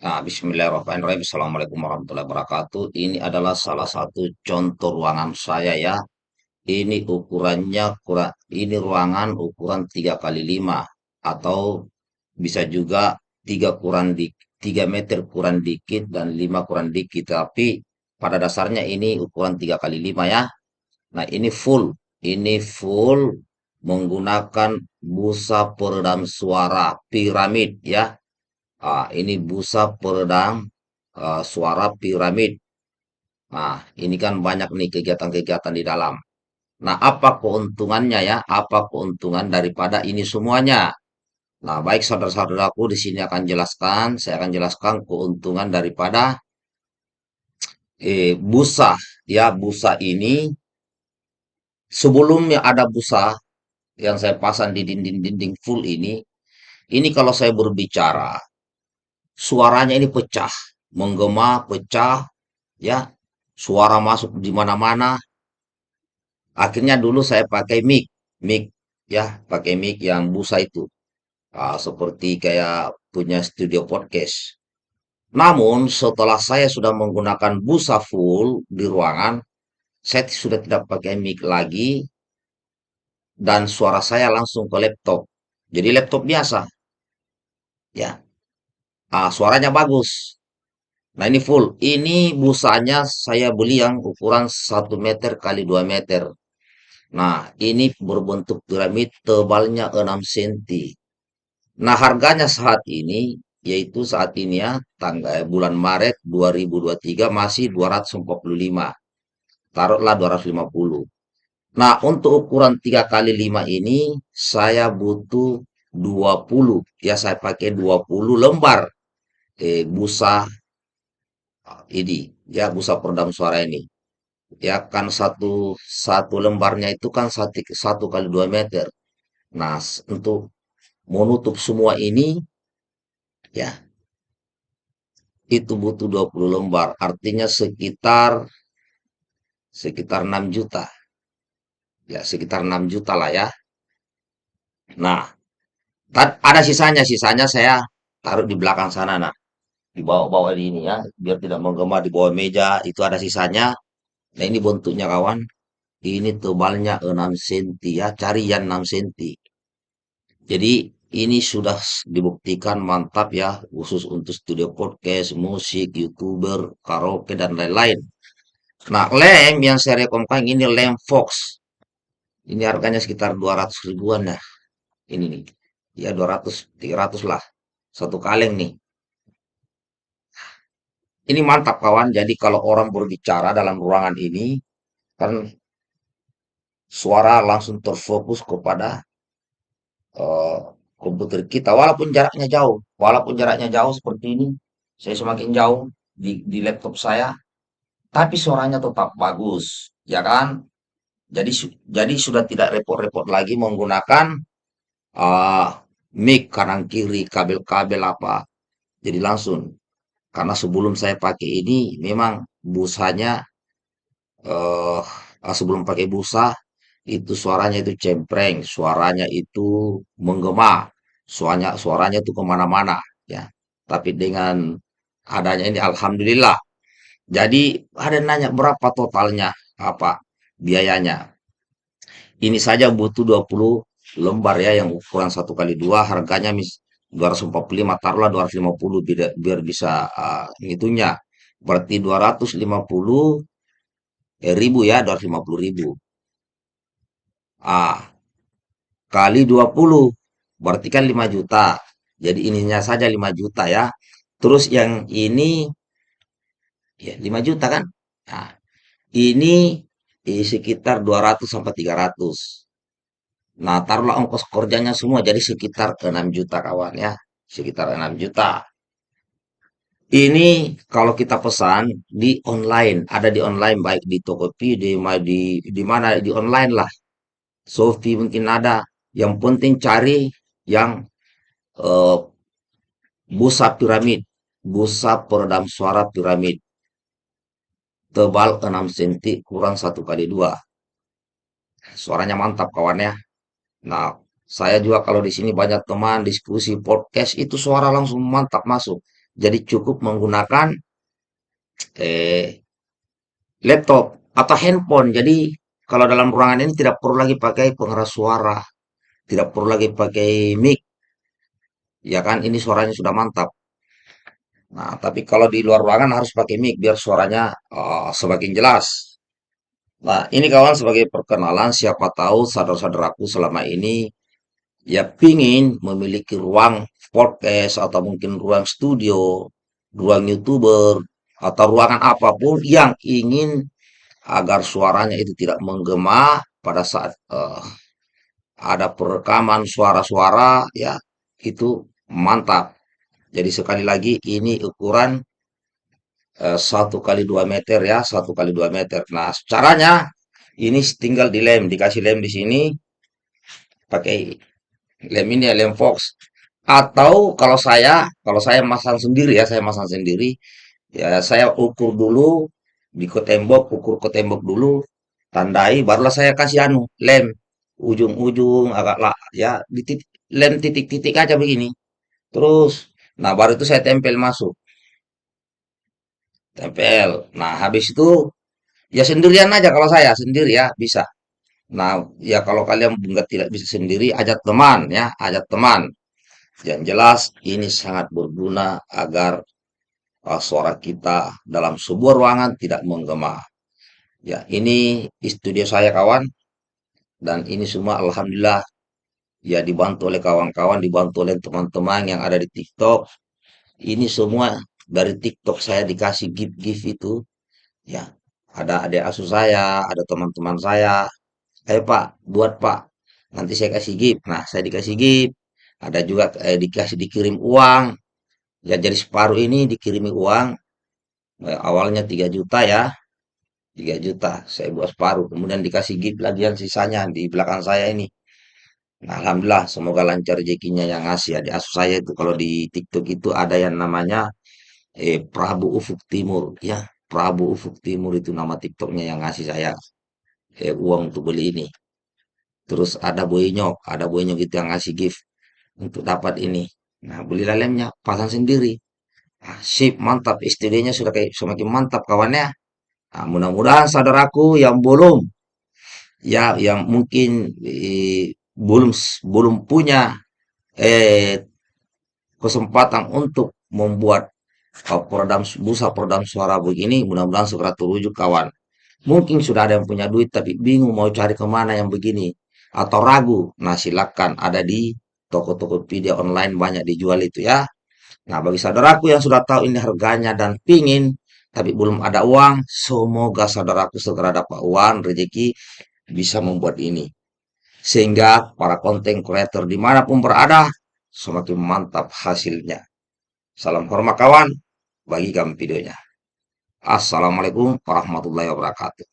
Nah, Bismillahirrahmanirrahim. Assalamualaikum warahmatullahi wabarakatuh. Ini adalah salah satu contoh ruangan saya ya. Ini ukurannya kurang, ini ruangan ukuran 3 kali 5 atau bisa juga 3 kurang di 3 meter kurang dikit dan 5 kurang dikit. Tapi pada dasarnya ini ukuran 3 kali 5 ya. Nah, ini full. Ini full menggunakan busa peredam suara piramid ya Ah, ini busa peredam ah, suara piramid. Nah, ini kan banyak nih kegiatan-kegiatan di dalam. Nah, apa keuntungannya ya? Apa keuntungan daripada ini semuanya? Nah, baik saudara-saudaraku di sini akan jelaskan, saya akan jelaskan keuntungan daripada eh, busa. Ya, busa ini sebelumnya ada busa yang saya pasang di dinding-dinding full ini. Ini kalau saya berbicara, suaranya ini pecah, menggema, pecah, ya suara masuk di mana-mana. Akhirnya dulu saya pakai mic, mic ya, pakai mic yang busa itu, Ah, seperti kayak punya studio podcast. Namun setelah saya sudah menggunakan busa full di ruangan, saya sudah tidak pakai mic lagi dan suara saya langsung ke laptop. Jadi laptop biasa, ya. Ah, suaranya bagus. Nah ini full. Ini busanya saya beli yang ukuran satu meter kali 2 meter. Nah, ini berbentuk piramid tebalnya 6 cm. Nah, harganya saat ini, yaitu saat ini ya, tanggal eh, bulan Maret 2023 masih 245. Taruhlah 250. Nah, untuk ukuran 3 kali 5 ini, saya butuh 20. Ya, saya pakai 20 lembar eh, busa ah, ini. Ya, busa peredam suara ini. Ya, kan satu, satu lembarnya itu kan satu, satu kali 2 meter. Nah, untuk menutup semua ini ya itu butuh 20 lembar artinya sekitar sekitar 6 juta ya sekitar 6 juta lah ya nah ada sisanya sisanya saya taruh di belakang sana nah di bawah-bawah ini ya biar tidak menggema di bawah meja itu ada sisanya nah ini bentuknya kawan ini tebalnya 6 cm ya cari yang 6 cm jadi ini sudah dibuktikan mantap ya, khusus untuk studio podcast, musik, youtuber, karaoke, dan lain-lain. Nah, lem yang saya rekomkan ini lem Fox. Ini harganya sekitar 200 ribuan ya. Ini nih. Ya 200, 300 lah. Satu kaleng nih. Ini mantap kawan. Jadi kalau orang berbicara dalam ruangan ini, kan suara langsung terfokus kepada uh, komputer kita. Walaupun jaraknya jauh. Walaupun jaraknya jauh seperti ini saya semakin jauh di, di laptop saya. Tapi suaranya tetap bagus ya kan? Jadi jadi sudah tidak repot-repot lagi menggunakan uh, mic kanan kiri kabel-kabel apa. Jadi langsung karena sebelum saya pakai ini memang busanya uh, sebelum pakai busa itu suaranya itu cempreng, suaranya itu menggema, suaranya suaranya itu ke mana-mana ya. Tapi dengan adanya ini alhamdulillah. Jadi ada nanya berapa totalnya apa biayanya. Ini saja butuh 20 lembar ya yang ukuran satu kali dua harganya mis 245 taruhlah 250 biar, biar bisa uh, ngitunya berarti 250 ribu ya 250 ribu Ah, kali 20 berarti kan 5 juta. Jadi ininya saja 5 juta ya. Terus yang ini ya 5 juta kan? Nah, ini eh, sekitar 200 sampai 300. Nah, taruhlah ongkos kerjanya semua jadi sekitar 6 juta kawan ya. Sekitar 6 juta. Ini kalau kita pesan di online, ada di online baik di Tokopedia, di di di mana di online lah. Shopee mungkin ada. Yang penting cari yang uh, busa piramid, busa peredam suara piramid. Tebal 6 cm kurang satu kali dua. Suaranya mantap kawan ya. Nah, saya juga kalau di sini banyak teman diskusi podcast itu suara langsung mantap masuk. Jadi cukup menggunakan eh, laptop atau handphone. Jadi kalau dalam ruangan ini tidak perlu lagi pakai pengeras suara, tidak perlu lagi pakai mic, ya kan? Ini suaranya sudah mantap. Nah, tapi kalau di luar ruangan harus pakai mic biar suaranya eh, semakin jelas. Nah, ini kawan sebagai perkenalan, siapa tahu saudara-saudaraku selama ini ya pingin memiliki ruang podcast atau mungkin ruang studio, ruang YouTuber, atau ruangan apa pun yang ingin agar suaranya itu tidak menggema pada saat eh, ada perekaman suara-suara ya itu mantap. Jadi sekali lagi ini ukuran satu kali dua meter ya, satu kali dua meter. Nah, caranya ini tinggal dilem, dikasih lem di sini, pakai lem ini ya, lem Fox. Atau kalau saya, kalau saya masang sendiri ya, saya masang sendiri, ya saya ukur dulu di ke tembok, ukur ke tembok dulu, tandai, barulah saya kasih anu lem ujung-ujung agak lah ya di titik, lem titik-titik aja begini. Terus, nah baru itu saya tempel masuk, tempel. Nah habis itu ya sendirian aja kalau saya sendiri ya bisa. Nah ya kalau kalian nggak tidak bisa sendiri, ajak teman ya, ajak teman. Yang jelas ini sangat berguna agar uh, suara kita dalam sebuah ruangan tidak menggema. Ya, ini studio saya kawan dan ini semua alhamdulillah ya dibantu oleh kawan-kawan, dibantu oleh teman-teman yang ada di TikTok. Ini semua dari TikTok saya dikasih gift-gift itu ya. Ada adik asuh saya, ada teman-teman saya. Ayo Pak, buat Pak. Nanti saya kasih gift. Nah, saya dikasih gift. Ada juga eh, dikasih dikirim uang. Ya, jadi separuh ini dikirimi uang. Eh, awalnya 3 juta ya. tiga juta. Saya buat separuh. Kemudian dikasih gift lagi yang sisanya di belakang saya ini. Nah, Alhamdulillah, semoga lancar rezekinya yang ngasih. Adik asuh saya itu kalau di TikTok itu ada yang namanya eh, Prabu Ufuk Timur. Ya, Prabu Ufuk Timur itu nama TikToknya yang ngasih saya eh, uang untuk beli ini. Terus ada Boenyok, ada Boenyok itu yang ngasih gift untuk dapat ini. Nah, belilah lemnya, pasang sendiri. Ah, sip, mantap. Studionya sudah kayak semakin mantap kawannya. Nah, mudah-mudahan saudaraku yang belum, ya, yang mungkin eh, belum belum punya eh, kesempatan untuk membuat uh, peredam busa peredam suara begini, mudah-mudahan segera terujuk kawan. Mungkin sudah ada yang punya duit tapi bingung mau cari ke mana yang begini atau ragu. Nah, silakan ada di toko-toko video online banyak dijual itu ya. Nah, bagi saudaraku yang sudah tahu ini harganya dan pingin tapi belum ada uang, semoga saudaraku segera dapat uang, rezeki bisa membuat ini. Sehingga para konten creator di mana pun berada, semakin mantap hasilnya. Salam hormat kawan, bagikan videonya. Assalamualaikum warahmatullahi wabarakatuh.